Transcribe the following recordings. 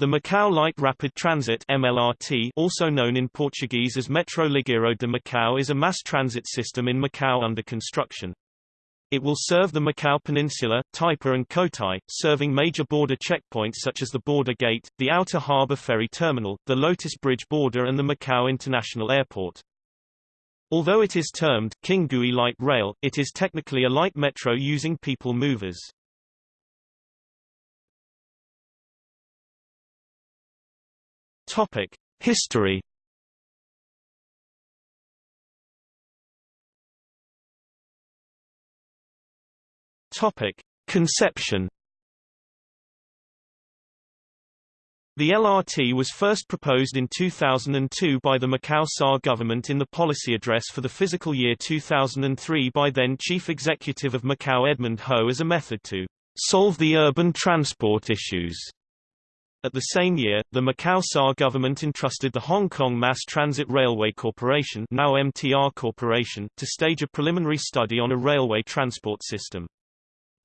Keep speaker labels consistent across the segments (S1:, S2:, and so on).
S1: The Macau Light Rapid Transit MLRT, also known in Portuguese as Metro Ligeiro de Macau is a mass transit system in Macau under construction. It will serve the Macau Peninsula, Taipa and Cotai, serving major border checkpoints such as the Border Gate, the Outer Harbour Ferry Terminal, the Lotus Bridge border and the Macau International Airport. Although it is termed King Gui Light Rail, it is technically a light metro using people movers. Topic: History. Topic: Conception. The LRT was first proposed in 2002 by the Macau SAR government in the policy address for the fiscal year 2003 by then Chief Executive of Macau Edmund Ho as a method to solve the urban transport issues. At the same year, the Macau SAR government entrusted the Hong Kong Mass Transit Railway Corporation, now MTR Corporation, to stage a preliminary study on a railway transport system.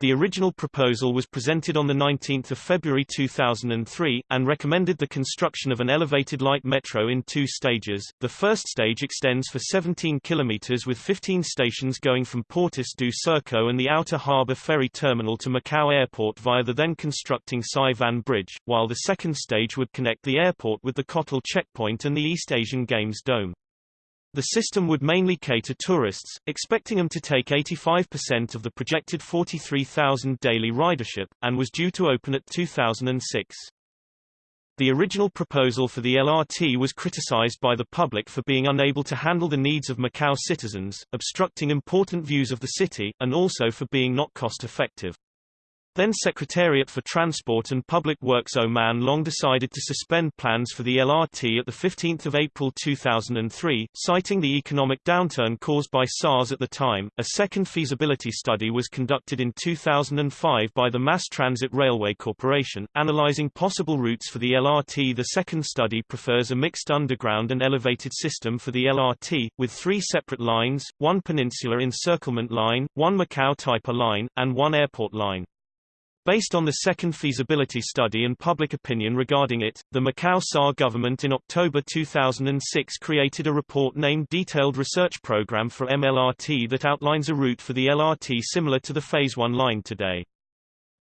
S1: The original proposal was presented on 19 February 2003, and recommended the construction of an elevated light metro in two stages. The first stage extends for 17 kilometers with 15 stations going from Portas do Cerco and the Outer Harbour Ferry Terminal to Macau Airport via the then constructing Sai Van Bridge, while the second stage would connect the airport with the Cotai checkpoint and the East Asian Games Dome. The system would mainly cater tourists, expecting them to take 85% of the projected 43,000 daily ridership, and was due to open at 2006. The original proposal for the LRT was criticized by the public for being unable to handle the needs of Macau citizens, obstructing important views of the city, and also for being not cost-effective. Then Secretariat for Transport and Public Works Ao Man-long decided to suspend plans for the LRT at 15 April 2003, citing the economic downturn caused by SARS at the time. A second feasibility study was conducted in 2005 by the Mass Transit Railway Corporation, analyzing possible routes for the LRT. The second study prefers a mixed underground and elevated system for the LRT, with three separate lines, one Peninsula Encirclement Line, one Macau Taipa Line, and one airport line. Based on the second feasibility study and public opinion regarding it, the Macau SAR government in October 2006 created a report named Detailed Research Program for MLRT that outlines a route for the LRT similar to the Phase 1 line today.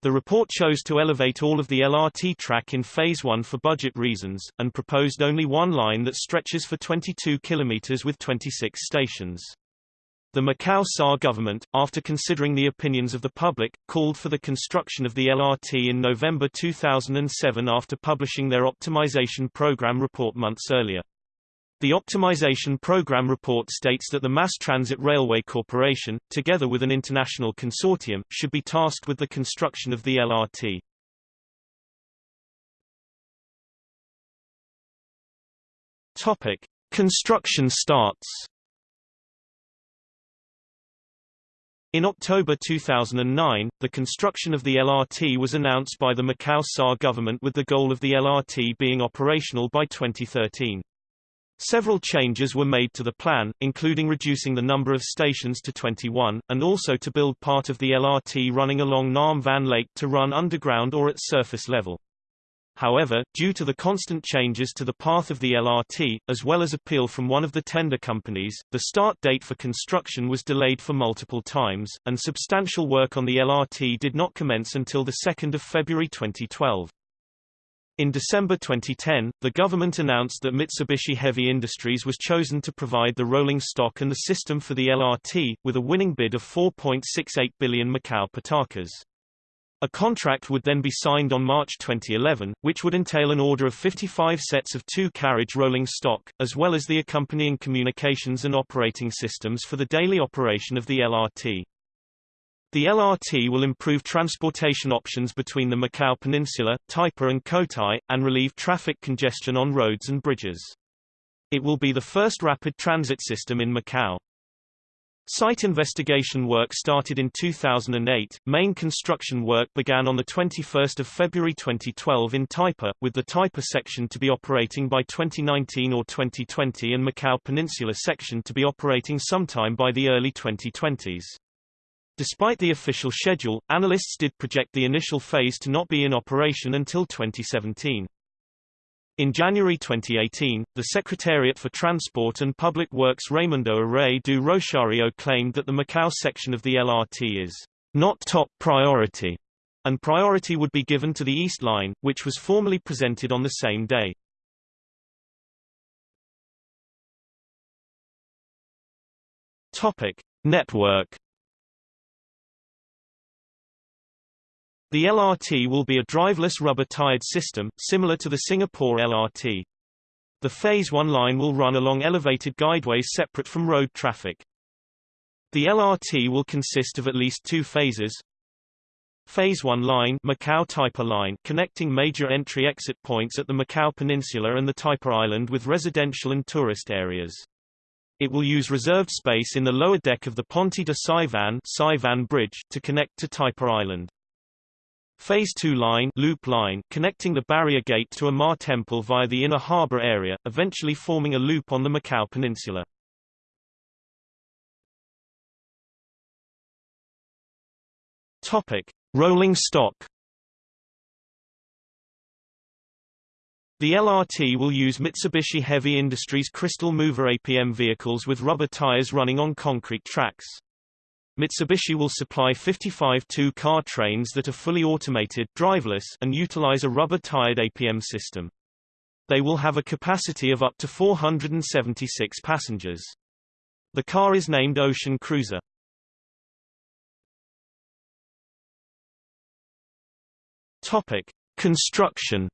S1: The report chose to elevate all of the LRT track in Phase 1 for budget reasons, and proposed only one line that stretches for 22 kilometers with 26 stations. The Macau SAR government, after considering the opinions of the public, called for the construction of the LRT in November 2007 after publishing their optimization program report months earlier. The optimization program report states that the Mass Transit Railway Corporation, together with an international consortium, should be tasked with the construction of the LRT. Topic: Construction starts. In October 2009, the construction of the LRT was announced by the Macau SAR government with the goal of the LRT being operational by 2013. Several changes were made to the plan, including reducing the number of stations to 21, and also to build part of the LRT running along Nam Van Lake to run underground or at surface level. However, due to the constant changes to the path of the LRT, as well as appeal from one of the tender companies, the start date for construction was delayed for multiple times, and substantial work on the LRT did not commence until 2 February 2012. In December 2010, the government announced that Mitsubishi Heavy Industries was chosen to provide the rolling stock and the system for the LRT, with a winning bid of 4.68 billion Macau patacas. A contract would then be signed on March 2011, which would entail an order of 55 sets of two-carriage rolling stock, as well as the accompanying communications and operating systems for the daily operation of the LRT. The LRT will improve transportation options between the Macau Peninsula, Taipa and Cotai, and relieve traffic congestion on roads and bridges. It will be the first rapid transit system in Macau. Site investigation work started in 2008. Main construction work began on the 21st of February 2012 in Taipa, with the Taipa section to be operating by 2019 or 2020 and Macau Peninsula section to be operating sometime by the early 2020s. Despite the official schedule, analysts did project the initial phase to not be in operation until 2017. In January 2018, the Secretariat for Transport and Public Works Raimundo Arrais do Rosario claimed that the Macau section of the LRT is not top priority, and priority would be given to the East Line, which was formally presented on the same day. Topic: Network The LRT will be a driveless rubber-tired system, similar to the Singapore LRT. The Phase 1 line will run along elevated guideways separate from road traffic. The LRT will consist of at least two phases. Phase 1 line, Macau Taipa line connecting major entry-exit points at the Macau Peninsula and the Taipa Island with residential and tourist areas. It will use reserved space in the lower deck of the Ponte de Sai Van, Saivan Bridge to connect to Taipa Island. Phase 2 line, loop line connecting the barrier gate to A-Ma Temple via the inner harbor area, eventually forming a loop on the Macau Peninsula. Topic: Rolling stock. The LRT will use Mitsubishi Heavy Industries Crystal Mover APM vehicles with rubber tires running on concrete tracks. Mitsubishi will supply 55 two-car trains that are fully automated driveless and utilize a rubber-tired APM system. They will have a capacity of up to 476 passengers. The car is named Ocean Cruiser. Topic: Construction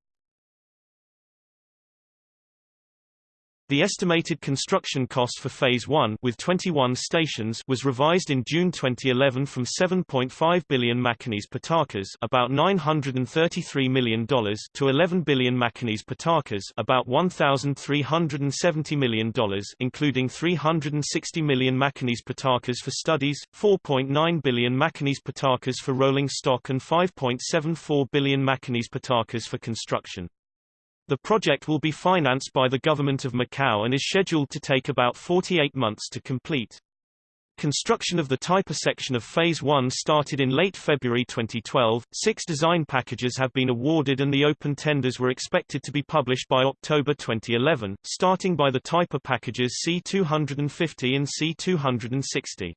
S1: The estimated construction cost for Phase 1 with 21 stations was revised in June 2011 from 7.5 billion Macanese patacas about $933 million to 11 billion Macanese patacas about $1,370 million including 360 million Macanese patacas for studies, 4.9 billion Macanese patacas for rolling stock and 5.74 billion macanes patakas for construction. The project will be financed by the government of Macau and is scheduled to take about 48 months to complete. Construction of the Taipa section of Phase 1 started in late February 2012. Six design packages have been awarded and the open tenders were expected to be published by October 2011, starting by the Taipa packages C250 and C260.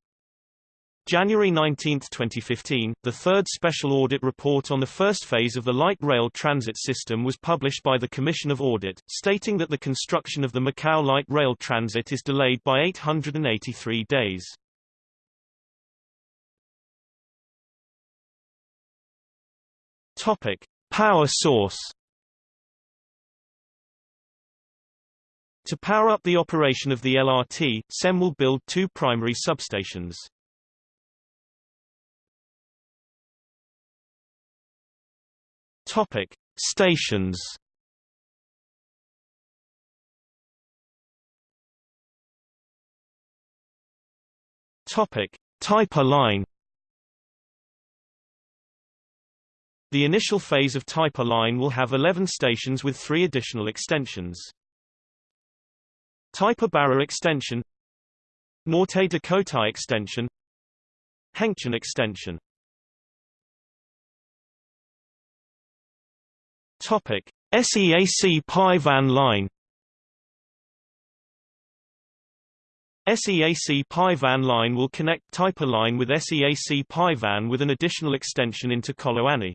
S1: January 19, 2015, the third special audit report on the first phase of the light rail transit system was published by the Commission of Audit, stating that the construction of the Macau light rail transit is delayed by 883 days. Topic: Power source. To power up the operation of the LRT, CEM will build two primary substations. Topic: Stations. Topic: Taipa line. The initial phase of Taipa line will have 11 stations with three additional extensions. Taipa Barra extension Norte de Cotai extension Hengqin extension Topic: SEAC Pai Van Line SEAC Pai Van Line will connect Taipa Line with SEAC Pai Van with an additional extension into Coloane.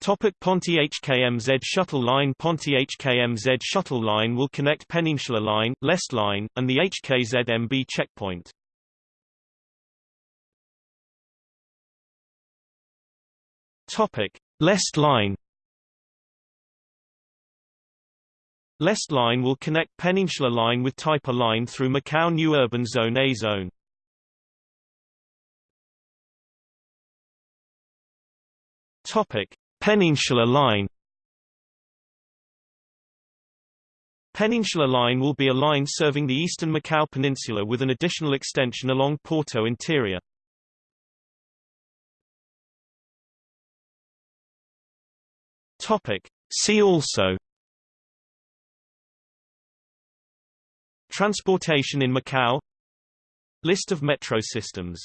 S1: Topic Ponte HKMZ Shuttle Line Ponte HKMZ Shuttle Line will connect Peninsula Line, Lest Line, and the HKZMB checkpoint. Topic Lest Line Lest Line will connect Peninsula Line with Taipa Line through Macau New Urban Zone A zone. Topic: Peninsula Line. Peninsula Line will be a line serving the eastern Macau Peninsula with an additional extension along Porto Interior. Topic. See also Transportation in Macau List of metro systems